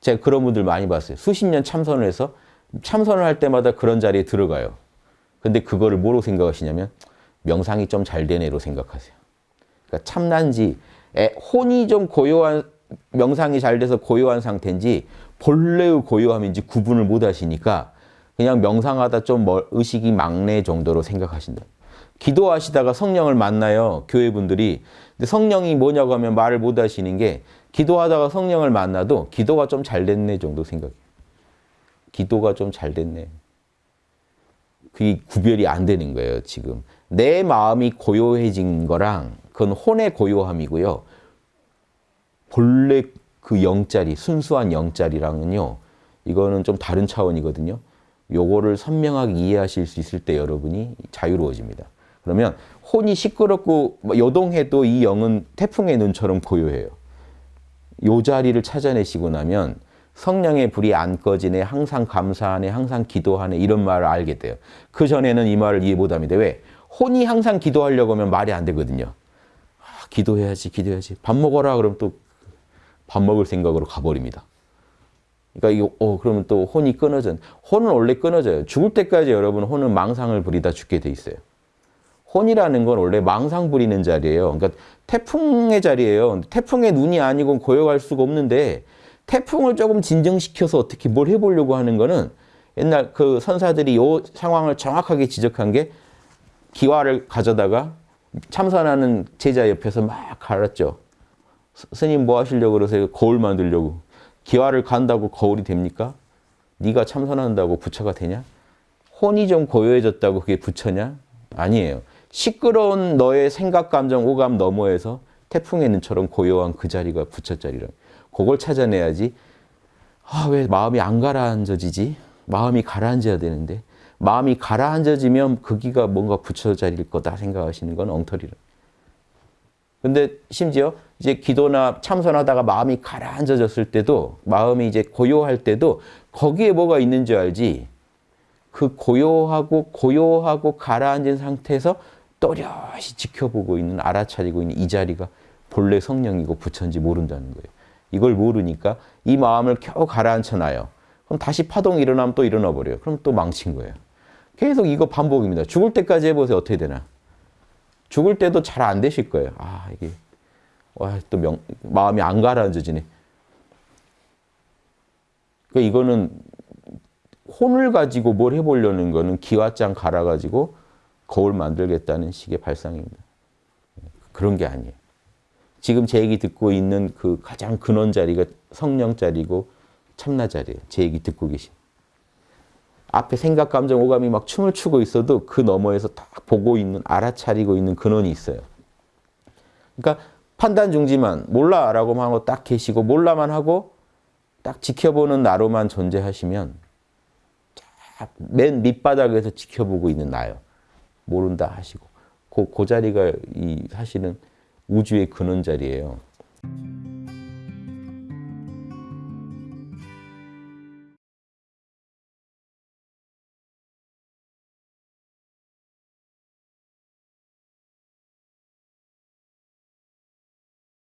제가 그런 분들 많이 봤어요. 수십 년 참선을 해서 참선을 할 때마다 그런 자리에 들어가요. 근데 그거를 뭐로 생각하시냐면 명상이 좀 잘 되네로 생각하세요. 그러니까 참난지 혼이 좀 고요한 명상이 잘 돼서 고요한 상태인지 본래의 고요함인지 구분을 못 하시니까 그냥 명상하다 좀 의식이 막내 정도로 생각하신다. 기도하시다가 성령을 만나요. 교회분들이. 근데 성령이 뭐냐고 하면 말을 못 하시는 게 기도하다가 성령을 만나도 기도가 좀 잘 됐네 정도 생각해요. 기도가 좀 잘 됐네. 그게 구별이 안 되는 거예요, 지금. 내 마음이 고요해진 거랑 그건 혼의 고요함이고요. 본래 그 영자리, 순수한 영자리랑은요. 이거는 좀 다른 차원이거든요. 요거를 선명하게 이해하실 수 있을 때 여러분이 자유로워집니다. 그러면 혼이 시끄럽고 뭐 요동해도 이 영은 태풍의 눈처럼 고요해요. 요 자리를 찾아내시고 나면 성령의 불이 안 꺼지네, 항상 감사하네, 항상 기도하네 이런 말을 알게 돼요. 그 전에는 이 말을 이해 못합니다. 왜? 혼이 항상 기도하려고 하면 말이 안 되거든요. 아, 기도해야지, 기도해야지. 밥 먹어라 그러면 또밥 먹을 생각으로 가버립니다. 그러니까 이거 어 그러면 또 혼이 끊어져. 혼은 원래 끊어져요. 죽을 때까지 여러분 혼은 망상을 부리다 죽게 돼 있어요. 혼이라는 건 원래 망상 부리는 자리예요. 그러니까 태풍의 자리예요. 태풍의 눈이 아니고 고요할 수가 없는데 태풍을 조금 진정시켜서 어떻게 뭘 해보려고 하는 거는 옛날 그 선사들이 이 상황을 정확하게 지적한 게 기와를 가져다가 참선하는 제자 옆에서 막 갈았죠. 스님 뭐 하시려고 그러세요? 거울 만들려고. 기와를 간다고 거울이 됩니까? 네가 참선한다고 부처가 되냐? 혼이 좀 고요해졌다고 그게 부처냐? 아니에요. 시끄러운 너의 생각, 감정, 오감 너머에서 태풍의 눈처럼 고요한 그 자리가 부처 자리라. 그걸 찾아내야지. 아, 왜 마음이 안 가라앉아지지? 마음이 가라앉아야 되는데. 마음이 가라앉아지면 거기가 뭔가 부처 자리일 거다 생각하시는 건 엉터리라. 근데 심지어 이제 기도나 참선하다가 마음이 가라앉아졌을 때도 마음이 이제 고요할 때도 거기에 뭐가 있는 줄 알지 그 고요하고 고요하고 가라앉은 상태에서 또렷이 지켜보고 있는 알아차리고 있는 이 자리가 본래 성령이고 부처인지 모른다는 거예요. 이걸 모르니까 이 마음을 겨우 가라앉혀놔요. 그럼 다시 파동이 일어나면 또 일어나 버려요. 그럼 또 망친 거예요. 계속 이거 반복입니다. 죽을 때까지 해보세요. 어떻게 되나. 죽을 때도 잘 안 되실 거예요. 아 이게 와, 또 명, 마음이 안 가라앉아지네. 그러니까 이거는 혼을 가지고 뭘 해보려는 거는 기와장 갈아가지고 거울 만들겠다는 식의 발상입니다. 그런 게 아니에요. 지금 제 얘기 듣고 있는 그 가장 근원 자리가 성령 자리고 참나 자리예요. 제 얘기 듣고 계신. 앞에 생각, 감정, 오감이 막 춤을 추고 있어도 그 너머에서 딱 보고 있는, 알아차리고 있는 근원이 있어요. 그러니까 판단 중지만 몰라라고만 하고 딱 계시고 몰라만 하고 딱 지켜보는 나로만 존재하시면 맨 밑바닥에서 지켜보고 있는 나요. 모른다 하시고 그, 그 자리가 이 사실은 우주의 근원 자리예요.